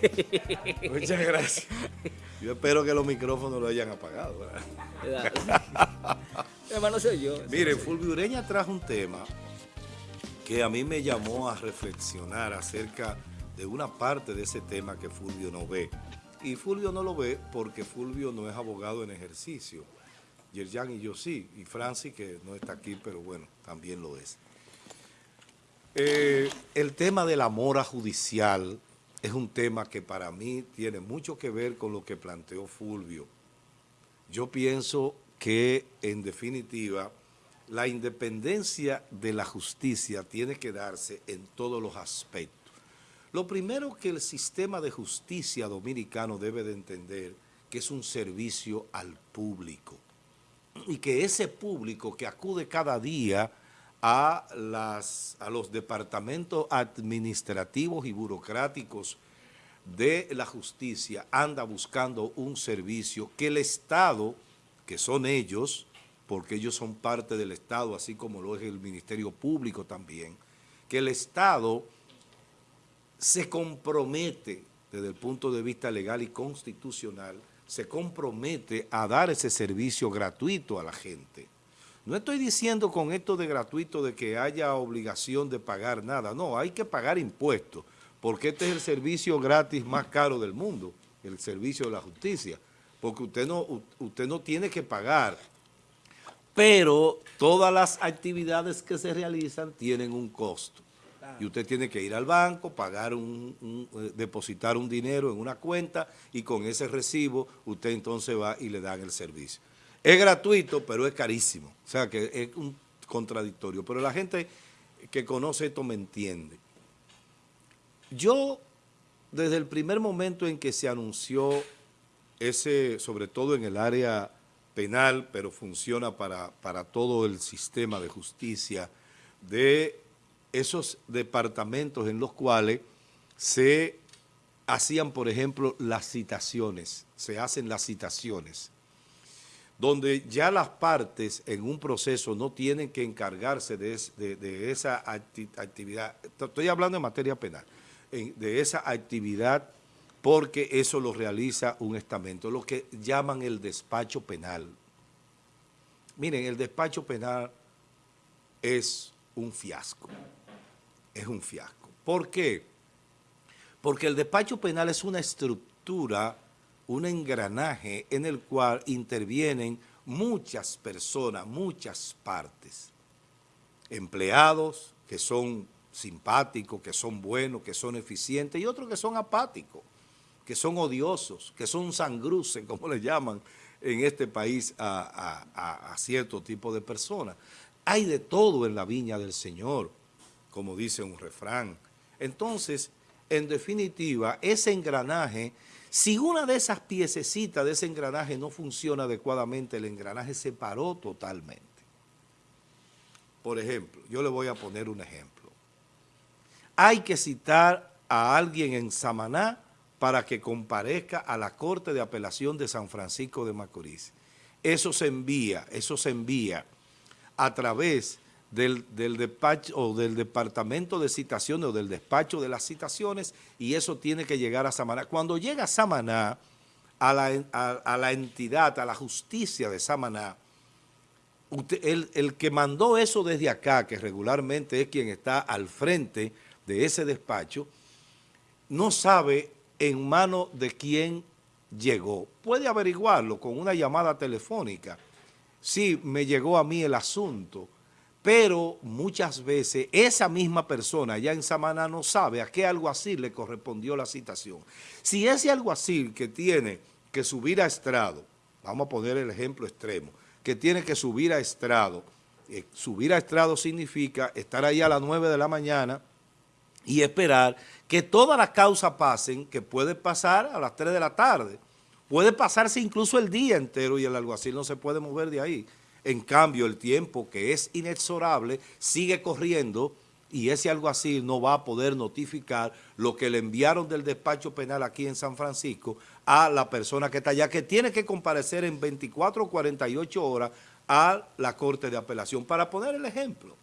Muchas gracias. Yo espero que los micrófonos lo hayan apagado. Hermano, soy yo. Mire, Fulvio Ureña trajo un tema que a mí me llamó a reflexionar acerca de una parte de ese tema que Fulvio no ve. Y Fulvio no lo ve porque Fulvio no es abogado en ejercicio. Yerjan y yo sí, y Francis, que no está aquí, pero bueno, también lo es. Eh, el tema de la mora judicial es un tema que para mí tiene mucho que ver con lo que planteó Fulvio. Yo pienso que, en definitiva, la independencia de la justicia tiene que darse en todos los aspectos. Lo primero que el sistema de justicia dominicano debe de entender que es un servicio al público y que ese público que acude cada día a, los departamentos administrativos y burocráticos de la justicia anda buscando un servicio que el Estado, que son ellos, porque ellos son parte del Estado, así como lo es el Ministerio Público también, que el Estado se compromete desde el punto de vista legal y constitucional se compromete a dar ese servicio gratuito a la gente. No estoy diciendo con esto de gratuito de que haya obligación de pagar nada, no, hay que pagar impuestos, porque este es el servicio gratis más caro del mundo, el servicio de la justicia, porque usted no, usted no tiene que pagar, pero todas las actividades que se realizan tienen un costo. Y usted tiene que ir al banco, pagar un, eh, depositar un dinero en una cuenta y con ese recibo usted entonces va y le dan el servicio. Es gratuito, pero es carísimo. O sea que es un contradictorio. Pero la gente que conoce esto me entiende. Yo, desde el primer momento en que se anunció ese, sobre todo en el área penal, pero funciona para, para todo el sistema de justicia, de esos departamentos en los cuales se hacían, por ejemplo, las citaciones, se hacen las citaciones, donde ya las partes en un proceso no tienen que encargarse de, esa actividad, estoy hablando en materia penal, de esa actividad porque eso lo realiza un estamento, lo que llaman el despacho penal. Miren, el despacho penal es un fiasco es un fiasco. ¿Por qué? Porque el despacho penal es una estructura, un engranaje en el cual intervienen muchas personas, muchas partes. Empleados que son simpáticos, que son buenos, que son eficientes, y otros que son apáticos, que son odiosos, que son sangruces, como le llaman en este país a, a cierto tipo de personas. Hay de todo en la viña del Señor como dice un refrán. Entonces, en definitiva, ese engranaje, si una de esas piececitas de ese engranaje no funciona adecuadamente, el engranaje se paró totalmente. Por ejemplo, yo le voy a poner un ejemplo. Hay que citar a alguien en Samaná para que comparezca a la Corte de Apelación de San Francisco de Macorís. Eso se envía, eso se envía a través del, despacho o del departamento de citaciones o del despacho de las citaciones y eso tiene que llegar a Samaná. Cuando llega a Samaná, a la, a, la entidad, a la justicia de Samaná, el, el, que mandó eso desde acá, que regularmente es quien está al frente de ese despacho, no sabe en mano de quién llegó. Puede averiguarlo con una llamada telefónica. Sí, me llegó a mí el asunto, pero muchas veces esa misma persona ya en Samaná no sabe a qué alguacil le correspondió la citación. Si ese alguacil que tiene que subir a estrado, vamos a poner el ejemplo extremo, que tiene que subir a estrado, eh, subir a estrado significa estar ahí a las 9 de la mañana y esperar que todas las causas pasen, que puede pasar a las 3 de la tarde, puede pasarse incluso el día entero y el alguacil no se puede mover de ahí. En cambio, el tiempo que es inexorable sigue corriendo y ese alguacil no va a poder notificar lo que le enviaron del despacho penal aquí en San Francisco a la persona que está allá, que tiene que comparecer en 24 o 48 horas a la Corte de Apelación, para poner el ejemplo.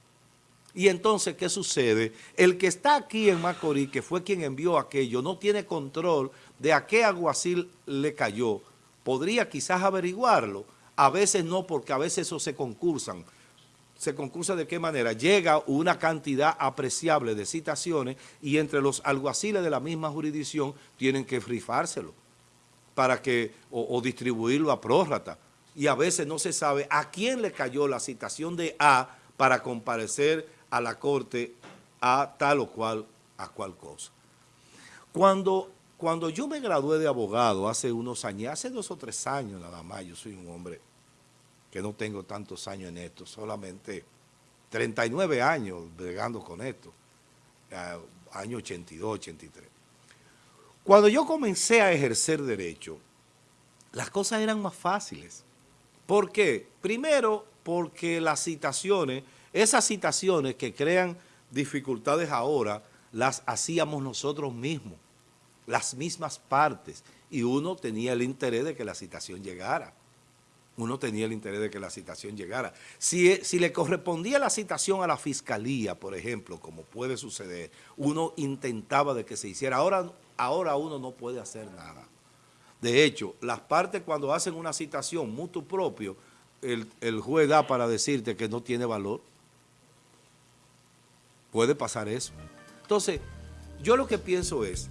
Y entonces, ¿qué sucede? El que está aquí en Macorís, que fue quien envió aquello, no tiene control de a qué aguacil le cayó. Podría quizás averiguarlo. A veces no, porque a veces eso se concursan. ¿Se concursa de qué manera? Llega una cantidad apreciable de citaciones y entre los alguaciles de la misma jurisdicción tienen que rifárselo para que, o, distribuirlo a prórrata. Y a veces no se sabe a quién le cayó la citación de A para comparecer a la corte a tal o cual, a cual cosa. Cuando, cuando yo me gradué de abogado hace unos años, hace dos o tres años nada más, yo soy un hombre que no tengo tantos años en esto, solamente 39 años bregando con esto, año 82, 83. Cuando yo comencé a ejercer derecho, las cosas eran más fáciles. ¿Por qué? Primero, porque las citaciones, esas citaciones que crean dificultades ahora, las hacíamos nosotros mismos, las mismas partes, y uno tenía el interés de que la citación llegara. Uno tenía el interés de que la citación llegara. Si, si le correspondía la citación a la fiscalía, por ejemplo, como puede suceder, uno intentaba de que se hiciera. Ahora ahora uno no puede hacer nada. De hecho, las partes cuando hacen una citación mutuo propio, el, juez da para decirte que no tiene valor. Puede pasar eso. Entonces, yo lo que pienso es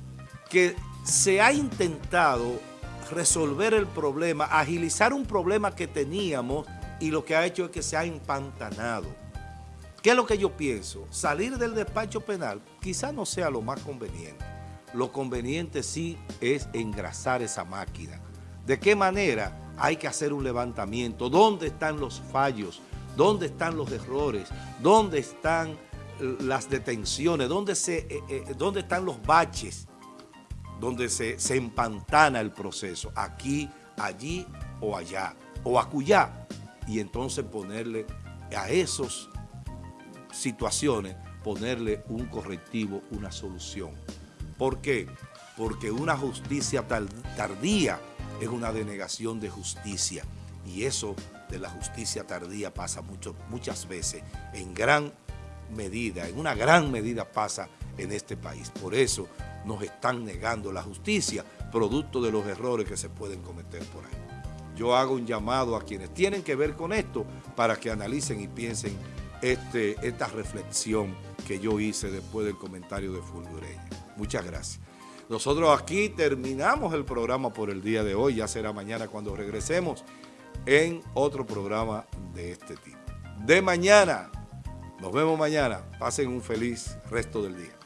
que se ha intentado resolver el problema, agilizar un problema que teníamos y lo que ha hecho es que se ha empantanado. ¿Qué es lo que yo pienso? Salir del despacho penal quizá no sea lo más conveniente lo conveniente sí es engrasar esa máquina. ¿De qué manera? Hay que hacer un levantamiento. ¿Dónde están los fallos? ¿Dónde están los errores? ¿Dónde están eh, las detenciones? ¿Dónde, se, eh, eh, dónde están los baches? Donde se, se empantana el proceso. Aquí, allí o allá. O acullá. Y entonces ponerle a esas situaciones, ponerle un correctivo, una solución. ¿Por qué? Porque una justicia tardía es una denegación de justicia. Y eso de la justicia tardía pasa muchas veces, en gran medida, en una gran medida pasa en este país. Por eso nos están negando la justicia, producto de los errores que se pueden cometer por ahí. Yo hago un llamado a quienes tienen que ver con esto para que analicen y piensen este, esta reflexión que yo hice después del comentario de Fulvio Ureña. Muchas gracias. Nosotros aquí terminamos el programa por el día de hoy. Ya será mañana cuando regresemos en otro programa de este tipo. De mañana. Nos vemos mañana. Pasen un feliz resto del día.